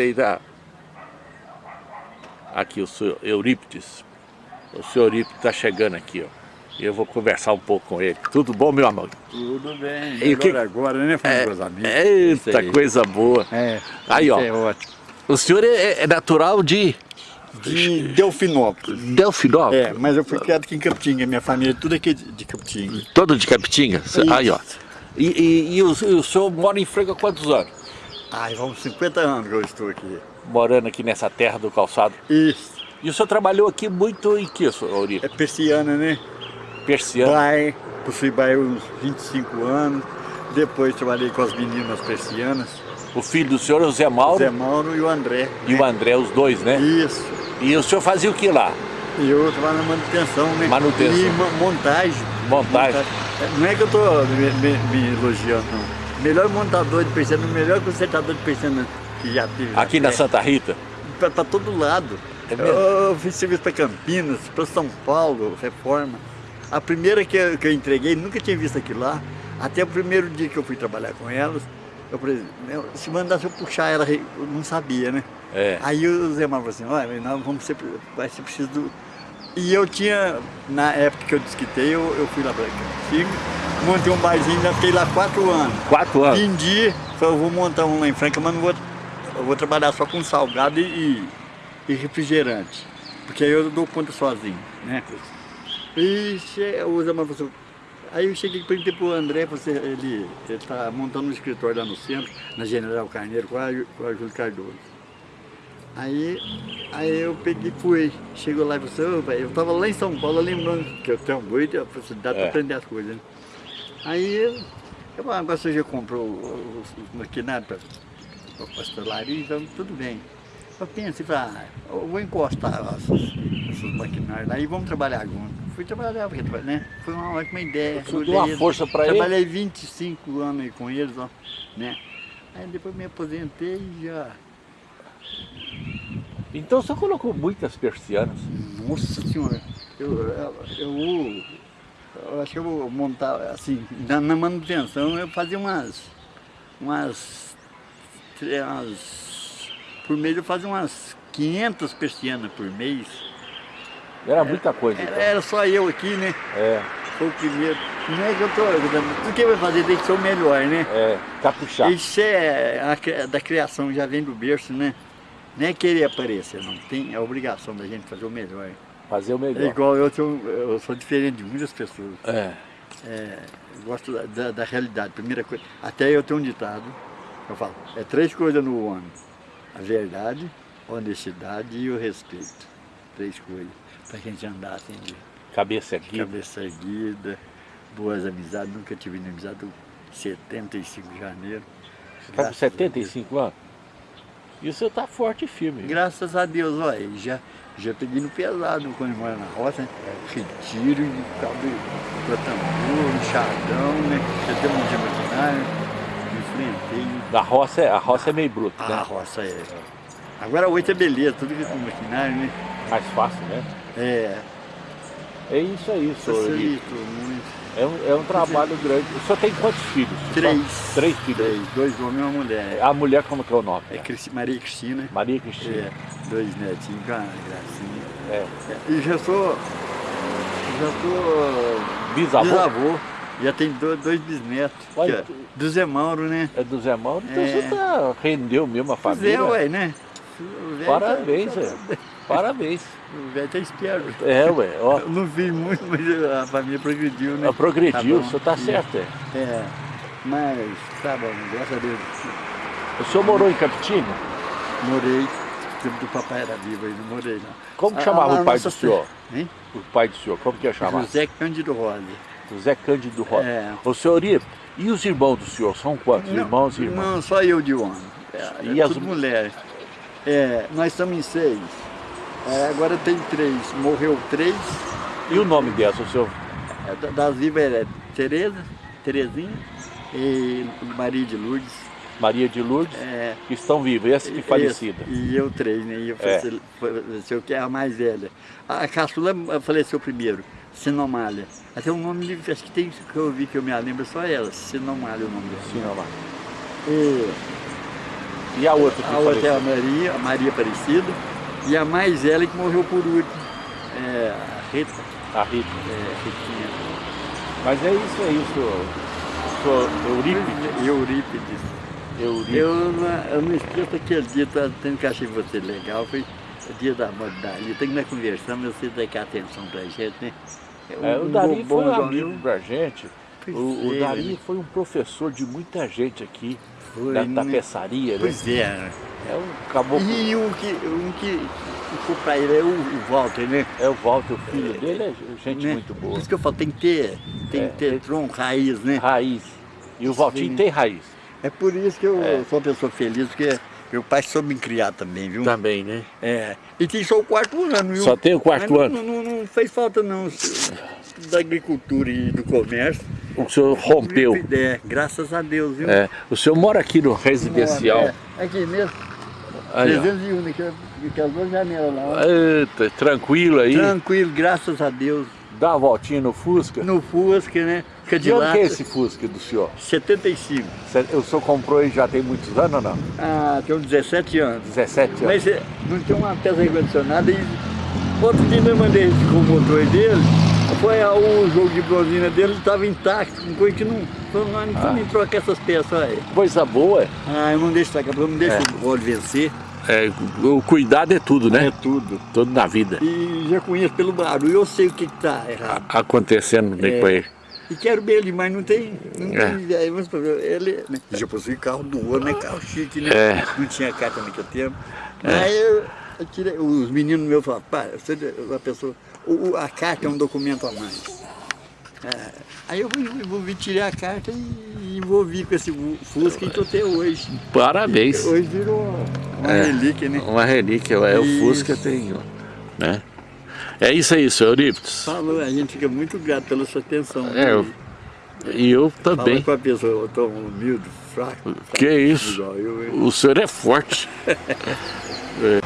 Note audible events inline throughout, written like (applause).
aí tá... Aqui o senhor Eurípides. O senhor Eurípides está chegando aqui, ó. E eu vou conversar um pouco com ele. Tudo bom, meu amor? Tudo bem. E agora, o que- agora, né, falando É, amigos. eita, coisa boa. É, Aí, ó. é ótimo. O senhor é, é natural de De Delfinópolis. Delfinópolis? É, mas eu fui criado aqui em Capitinga, minha família é tudo aqui de de Capitinga. Todo de Capitinga? Isso. Aí, ó. E, e- e o, e o senhor mora em Franca há quantos anos? Ai, vamos 50 anos que eu estou aqui. Morando aqui nessa terra do calçado. Isso, E o senhor trabalhou aqui muito em que, senhor é persiana, né? Persiano? Pai, possui pai uns 25 anos. Depois trabalhei com as meninas persianas, O filho do senhor é o Zé o Mauro Zé Mauro e o André. e o André, os dois, né? Isso. E o senhor fazia o que lá? E eu trabalho na manutenção, né? Manutenção. E mo- montagem. Montagem. É, Não é que eu estou me, me- me elogiando, não. Melhor montador de persiana, melhor consertador de persiana que já teve. Aqui na terra. Santa Rita? Pra todo lado. É mesmo? eu, fiz serviço para Campinas, para São Paulo, reforma. A primeira que eu, que eu entreguei, nunca tinha visto aquilo lá. Até o primeiro dia que eu fui trabalhar com elas, eu falei, "Meu, se mandasse eu puxar ela, eu não sabia, né? É. Aí o Zé Mauro falou assim, olha, nós vamos ser, vai ser preciso do... E eu tinha, na época que eu desquitei, eu, eu fui lá para Campinas, montei um barzinho, ainda fiquei lá quatro anos. Quatro anos? Vendi, falei, eu vou montar um lá em Franca, mas não vou, eu vou trabalhar só com salgado e, e refrigerante. Porque aí eu dou conta sozinho, né? E Mauro falou assim, aí eu cheguei e perguntei pro André, você, ele está montando um escritório lá no centro, na General Carneiro, com a, com a Júlio Cardoso. Aí, aí eu peguei e fui. Chegou lá e falou assim, "Ô, velho, eu estava lá em São Paulo lembrando que eu tenho muita facilidade É. para aprender as coisas. Né? Aí eu você já comprou os, os maquinários para a pastelaria, então tudo bem. Eu pensei, falei, ah, eu vou encostar esses, esses maquinários lá e vamos trabalhar junto. Fui trabalhar, porque, né? Foi uma ótima ideia. O Olhei deu uma eles, força pra ele? Trabalhei 25 anos aí com eles, ó, né? Aí depois me aposentei e já... Então o senhor colocou muitas persianas. Nossa senhora, eu, eu, eu, eu acho que eu vou montar, assim, na, na manutenção eu fazia umas, umas, umas, por mês eu fazia umas 500 persianas por mês. Era muita coisa. Era, então. era só eu aqui, né? É, Foi o primeiro. Não é que eu tô, tudo que vai fazer tem que ser o melhor, né? é, caprichar. Isso é a da criação, já vem do berço, né? Não é querer aparecer, não. Tem a obrigação da gente fazer o melhor. Fazer o É melhor. igual eu, sou, eu sou diferente de muitas pessoas. É. É, gosto da, da, da realidade. Primeira coisa, até eu tenho um ditado, eu falo, é três coisas no homem. A verdade, a honestidade e o respeito. Três coisas. Pra gente andar assim de Cabeça aqui. cabeça erguida, boas amizades. Nunca tive inimizade. eu- 75 de janeiro. Você está com Graças a 75 anos? E o senhor está forte e firme. Graças a Deus, olha, já, já peguei no pesado quando eu moro na roça, né? retiro, cabo para tambor, enxadão, né? Já tem um monte de maquinário, enfrentei. A roça, é, a roça é meio bruta, A né? roça é. Agora hoje é beleza, tudo que é com maquinário, né? Mais fácil, né? É, É isso aí, senhor. Muito. É um, é um trabalho grande. O senhor tem quantos filhos? Três. Só Três filhos. Três, dois homens e uma mulher. A mulher, como que é o nome? É Cristi- Maria Cristina. Maria Cristina. É, dois netinhos, com a gracinha. É. E já sou. Já sou. Bisavô? Bisavô. Já tem do- dois bisnetos. Olha, que é do Zé Mauro, né? É do Zé Mauro. Então É. você tá, rendeu mesmo a Pois família. é, ué, né? O velho Parabéns. O velho tá esperto. É, ué. Ó, Eu não fiz muito, mas a família progrediu, né? ela progrediu, Tá o senhor tá certo. É. É, mas tá bom, graças a Deus. O senhor morou em Capitinga? Morei, o tempo do papai era vivo aí, não morei não. Como que A- chamava a o pai do senhor? Hein? O pai do senhor, como que ia chamar? José Cândido Rosa. José Cândido Rosa. É. O senhor ia... E os irmãos do senhor? São quantos? Não, irmãos e irmãs? Não, só eu de homem. É, E é as- tudo mulher. É, nós estamos em seis. É, agora tem três. Morreu três. E o nome dessa, o senhor? É, da- das vivas é Tereza, Terezinha e Maria de Lourdes. Maria de Lourdes, É, que estão vivos, essa que falecida. E eu três, né? E eu É. falei, se eu quero a mais velha. A caçula faleceu primeiro, Sinomália. Até o nome, de- acho que tem que eu vi que eu me lembro, só ela, Sinomália é o nome dela. Lá. E E a outra que A outra é faleceu? a Maria, a Maria Aparecida. E a mais velha que morreu por último. É a Rita. A Rita. É, Ritinha. Mas é isso aí, o senhor, o senhor Eurípides. Eurípides. Eurípides. Eu não, eu não esqueço aquele dia, tá, tendo que achei você legal, foi o dia da moda dali. Tem que nós conversamos, você dá atenção pra gente, né? É, o Um Dari bom foi um amigo da gente. Pois O, o é, Dari né? foi um professor de muita gente aqui, Foi, da né? tapeçaria, né? Pois é. É um caboclo. E um que, um que ficou pra ele é o, o Walter, né? É o Walter, o filho dele, é gente Né? muito boa. Por isso que eu falo, tem que ter, tem É, que ter tronco, raiz, né? Raiz. E o Valtinho Sim. tem raiz. É por isso que eu É. sou uma pessoa feliz, porque meu pai soube me criar também, viu? Também, né? É. E tem só o quarto ano, viu? Só tem o quarto Mas ano. Não, não, não fez falta não, da agricultura e do comércio. O senhor rompeu. É, graças a Deus, viu? É, o senhor mora aqui no residencial. É, aqui mesmo, Aí, ó. 301, né, que, que as duas janelas lá. Eita, tranquilo aí. Tranquilo, graças a Deus. Dá uma voltinha no Fusca. No Fusca, né? Fica de De onde que é esse Fusca do senhor? 75. Cê- O senhor comprou ele já tem muitos anos ou não? Ah, tem uns 17 anos. 17 anos. Mas eh, não tinha uma peça recondicionada e outro dia eu mandei com o motor dele, foi o jogo de bronzina dele estava intacto, com coisa que não. Falou, não, não Ah. nem trocar essas peças aí. Coisa boa. Ah, eu não deixo eu não deixo É. o óleo vencer. É, o cuidado é tudo, né? É tudo. Tudo na vida. E já conheço pelo barulho, eu sei o que está errado. Acontecendo É. com ele. E quero bem ele, mas não tem. Não É. tem aí, mas, ele né, já possui carro do ouro, né? Carro chique, né? É. Não tinha carta naquele tempo. Aí eu, eu tirei, os meninos meus falaram, pai, você, a pessoa, o, a carta é um documento a mais. É, aí eu envolvi, tirei a carta e envolvi com esse Fusca e tô até hoje. Parabéns. Hoje virou uma É. relíquia, né? Uma relíquia, é o. Fusca tem, né? É isso aí, senhor Eurípides. Falou, a gente fica muito grato pela sua atenção. É, eu- E eu Fala também. com a pessoa tão humilde, fraco. Que fraco, isso? igual eu, hein? O senhor é forte. (laughs) É.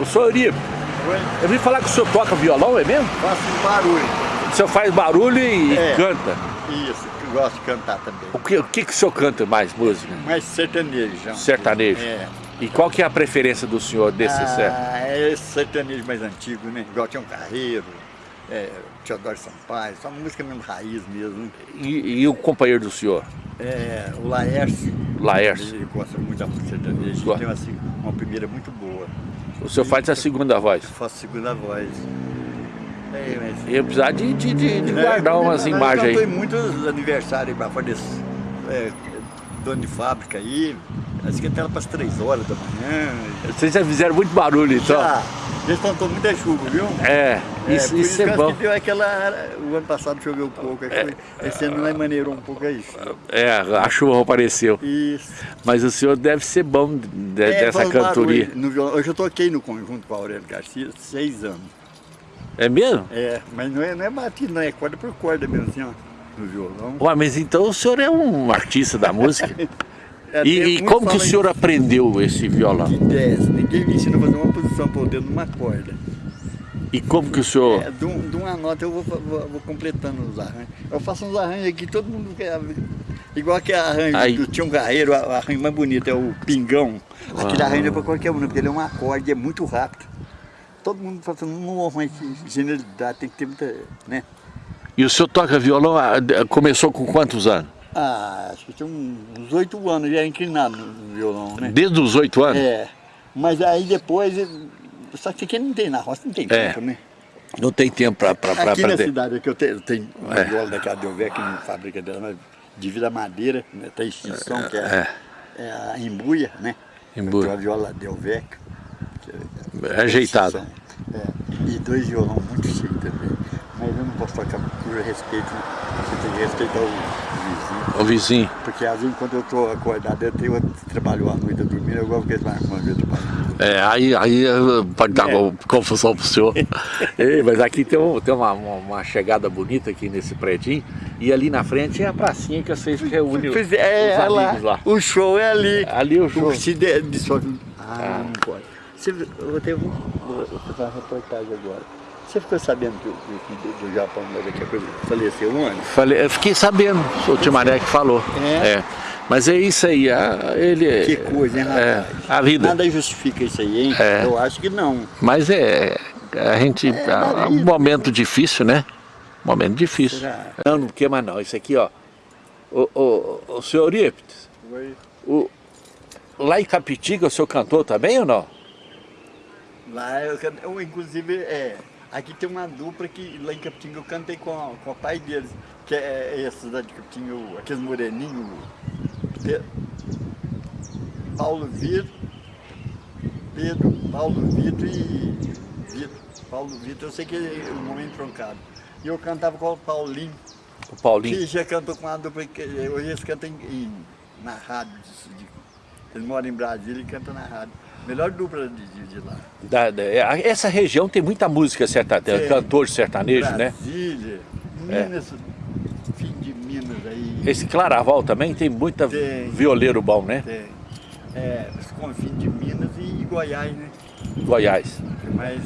O senhor Eurípides, Oi? eu vim falar que o senhor toca violão, é mesmo? Faço barulho. O senhor faz barulho e, É. canta. Isso, que eu gosto de cantar também. O que, o que, que o senhor canta mais, música? Mais sertanejo. já. Sertanejo. É. E qual que é a preferência do senhor desse certo? Ah, é esse sertanejo mais antigo, né? Igual tinha um Carreiro, é, Teodoro Sampaio, só música mesmo raiz mesmo. E, e o companheiro do senhor? É, o Laércio, Laércio. ele gosta muito da música sertaneja, tem uma, assim, uma primeira muito boa. O senhor faz a segunda voz. Eu faço segunda voz. É, mas... Eu precisar de, de, de- de É, guardar umas nós imagens aí. muitos aniversários para fora desse é, dono de fábrica aí. Acho que até para as 3 horas da manhã. Vocês já fizeram muito barulho, então? Já, eles plantou muita chuva, viu? É, isso, por isso é eu acho bom. que deu aquela. O ano passado choveu um pouco, aí foi, esse ano maneirou um pouco aí. É, a chuva apareceu. Isso. Mas o senhor deve ser bom de- É, dessa cantoria. no violão. Eu já toquei no conjunto com a Aurélio Garcia seis anos. É mesmo? É, mas não é, não é batido, não é corda por corda mesmo assim, ó, no violão. Ué, mas então o senhor é um artista da música? (laughs) É, E, e como que o senhor aprendeu esse violão? De 10. Ninguém me ensina a fazer uma posição por dedo numa corda. E como que o senhor... É, de, um- de uma nota eu vou, vou- vou completando os arranjos. Eu faço uns arranjos aqui, todo mundo quer. Igual que arranjo Aí. do Tião Carreiro, o arranjo mais bonito é o Pingão. Aquele Ah. arranjo é para qualquer um, porque ele é um acorde, é muito rápido. Todo mundo fala assim, não arranja genialidade, tem que ter muita. né? E o senhor toca violão, ah, de- começou com quantos anos? Ah, acho que tem uns oito anos já inclinado no violão, né? Desde os oito anos? É. Mas aí depois. Só que aqui não tem na roça, não tem É. tempo, né? Não tem tempo para Aqui na ter. cidade aqui eu tenho, eu tenho uma É. viola da Cadelvé que não fabrica dela, mas de vida madeira, né? tem extinção, que é, é a embuia, né? Embuia. Eu tenho a viola Delvec. que É ajeitado. extinção. É. E dois violão muito chique também. Mas eu não posso tocar por respeito, você tem que respeitar o vizinho. O vizinho. Porque às vezes quando eu estou acordado, eu tenho trabalhou à noite, dormindo, eu gosto que eles marcam uma vez trabalhando. É, aí, aí eh, pode dar É. confusão pro senhor. (laughs) Ei, mas aqui tem, um- tem uma, uma, uma chegada bonita aqui nesse predinho. E ali na frente é a pracinha que vocês reúnem Pois é, os é lá. amigos lá. O show é ali. Ali o show. Se de, de só... Ah, não pode. Você, eu vou, vou fazer uma reportagem agora. Você ficou sabendo que o do, do Japão daqui a pouco faleceu um ano? Falei, eu fiquei sabendo, o Timaré que falou. É? é. Mas é isso aí, a, ele... Que coisa, hein, é, a vida. Nada justifica isso aí, hein? É. Eu acho que não. Mas é, a gente, É, é na um momento difícil, né? Momento difícil. Será? Não, não queima não, isso aqui, ó. O, o, o senhor Eurípides, o, lá em Capitiga o senhor cantou também ou não? Lá eu, eu inclusive, é, aqui tem uma dupla que lá em Capitinga eu cantei com, a- com o pai deles, que é, é esse lá de Capitinga, aqueles moreninhos, Pe- Paulo Vitor, Pedro, Paulo Vitor e Vitor. Paulo Vitor, eu sei que é o nome é entroncado. E eu cantava com o Paulinho, O Paulinho. que já cantou com a dupla, hoje eles cantam em, em- na rádio, de, de, eles moram em Brasília e cantam na rádio. Melhor dupla de, de, lá. Da- da- é, essa região tem muita música sertaneja, Tem. cantor sertanejo, né? Brasília, É. Minas, fim de Minas aí. Esse Claraval também tem muita Tem. violeiro bom, né? Tem. É, os confins de Minas e Goiás, né? Goiás. Mas,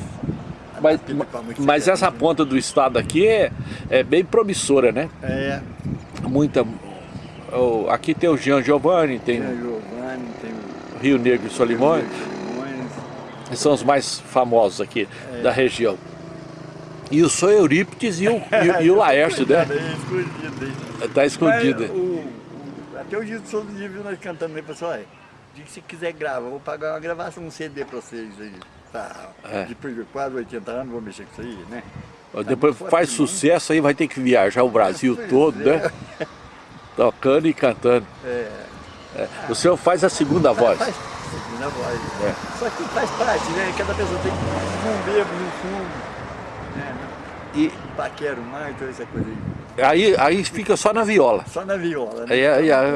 Mas, mas essa ponta do estado aqui é, é bem promissora, né? É, Muita. o- aqui tem o Jean Giovanni, tem tem o o Giovanni, tem o Rio Negro e Solimões, Solimões. são os mais famosos aqui É. da região. E o Sou Eurípides e o, e, e o (laughs) Laércio, né? É escondido. Tá. Mas o- até o Gilson Souza dia viu nós cantando aí, pessoal, olha, diga que se quiser grava, vou pagar uma gravação, um CD pra vocês aí. Tá, É. depois de quase 80 anos, vou mexer com isso aí, né? Depois muito faz forte, não? sucesso aí, vai ter que viajar o Brasil (laughs) todo, é. né? Tocando e cantando. É, É. O senhor faz a segunda voz. faz segunda voz. É. Só que faz parte, né? Cada pessoa tem um bebo no fundo, né? E Paquero mais, toda essa coisa aí. aí, aí fica só na viola. Só na viola, né? Aí, aí, aí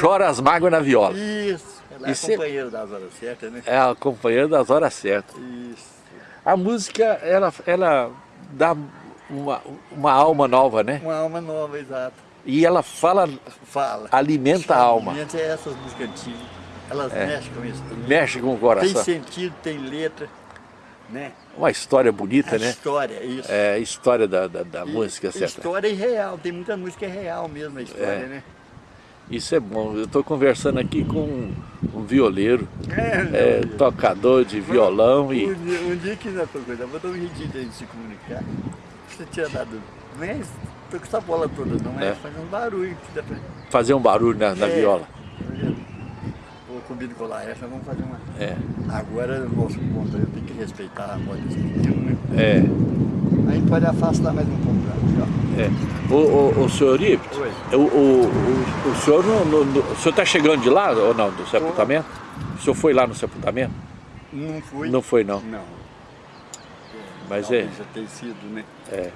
chora as mágoas na viola. Isso, ela é cê- companheira das horas certas, né? É a companheira das horas certas. Isso. A música, ela, ela dá uma, uma alma nova, né? Uma alma nova, exato. E ela fala, Fala. alimenta a alma, Alimenta é essas músicas antigas. Elas É. mexem com isso. mexe com o Tem coração. sentido, tem letra, né? Uma história bonita, A né? história, isso. É a história da, da, da E- música, certa. História é real, tem muita música é real mesmo a história, É. né? Isso é bom. Eu estou conversando aqui com um, um violeiro, É, é, tocador de violão e Um dia, um dia que não é coisa, vou dar um jeitinho de se comunicar. Você tinha dado. Não é tô com essa bola toda, não é, É. fazer um barulho. pra- fazer um barulho na, na É. viola. Vou combino com o Laércio, nós vamos fazer uma. É, Agora, o nosso ponto, eu tenho que respeitar a voz desse menino, né? é, A gente pode afastar mais um pouco. Tá? é. O, o, o senhor Oi. o, o, o, o senhor não, não- não- o senhor está chegando de lá ou não, do sepultamento? O senhor foi lá no sepultamento? Não fui. Não foi não, Não. mas é, Talvez já tenha sido, né? é.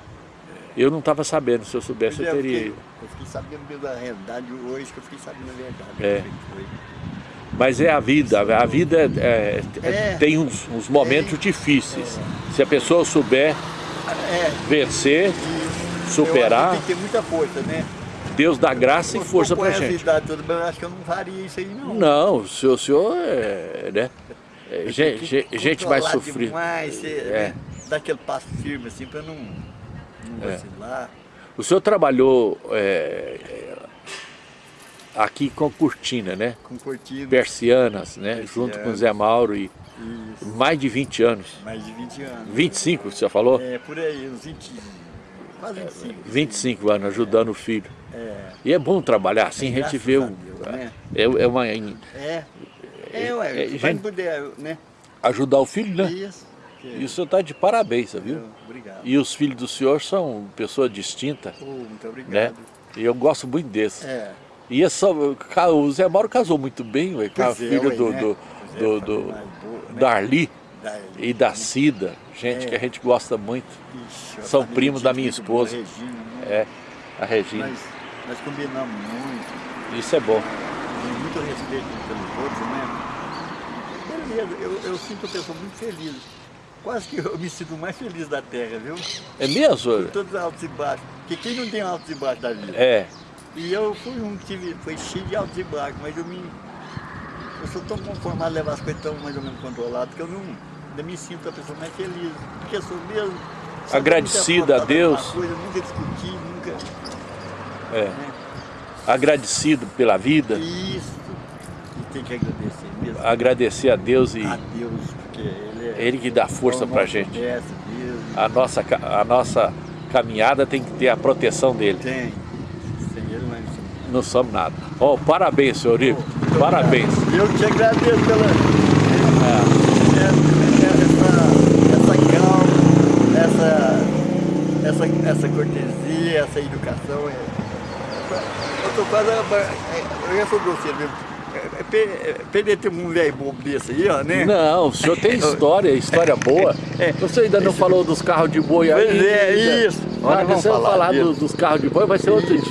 Eu não estava sabendo, se eu soubesse eu é, teria fiquei-. Eu fiquei sabendo mesmo da realidade hoje, que eu fiquei sabendo a verdade. É. foi. Mas é a vida, a vida é- é- É. tem uns, uns momentos difíceis. Se a pessoa souber É, vencer, e Superar. Eu tem que ter muita força, né? Deus dá graça e Eu força tô pra gente. idade toda, mas eu acho que eu não faria isso aí, não. Não, o senhor, o senhor é, né? é, Eu gente, gente mais controlar sofrida. Demais, você, É. né? Dar aquele passo firme assim pra não, não É. vacilar. O senhor trabalhou é, é, aqui com cortina, né? Com cortina. Persianas, né? Persianas. Junto com o Zé Mauro e Isso. mais de 20 anos. Mais de 20 anos. 25, você falou? É, por aí, uns 20, quase 25. 25 anos ajudando o filho. É. E é bom trabalhar assim, a gente vê o, Deus, né? é, é uma É. É, ué, É, gente- não puder, né? ajudar o filho, né? Isso. Que- E o senhor está de parabéns, viu? Obrigado. E os filhos do senhor são pessoas distintas, Oh, muito né? obrigado. E eu gosto muito desse. É. E é só, o Zé Mauro casou muito bem ué, com a é, filha do, né? do, é, do, do- né? da Arli Da- e da Cida, gente que a gente gosta muito. São primos da minha esposa. Regina, né? É, a Regina. Nós, combinamos muito, Isso é bom. tem muito respeito pelos outros, né? Beleza, eu, eu sinto a pessoa muito feliz. Quase que eu me sinto mais feliz da Terra, viu? É mesmo? Todos os altos e baixos. Porque quem não tem altos e baixos da vida? É, E eu fui um que tive, foi cheio de altos e baixos, mas eu me. Eu sou tão conformado a levar as coisas tão mais ou menos controladas que eu não ainda me sinto a pessoa mais feliz. Porque eu sou mesmo, agradecido a Deus, Coisa, nunca discuti, nunca... é, agradecido pela vida, Isso. E tem que agradecer mesmo. agradecer a Deus e A Deus, porque Ele é... Que dá força é pra nosso gente. a nossa, a nossa caminhada tem que ter a proteção dele. Tem. Sem Ele não somos Não somos nada. Ó, parabéns, senhor Ivo. Parabéns. Eu te agradeço pela É, essa, essa calma, essa, essa, essa cortesia, essa educação. é- Eu tô quase. Eu já sou grosseiro mesmo. É, é pe- é Perder ter um velho bobo desse aí, ó, né? Não, o senhor tem história, história boa. Você ainda não falou dos carros de boi aí. Pois é, isso. Olha, Nós vamos falar falar disso. do- dos carros de boi, vai ser outro dia.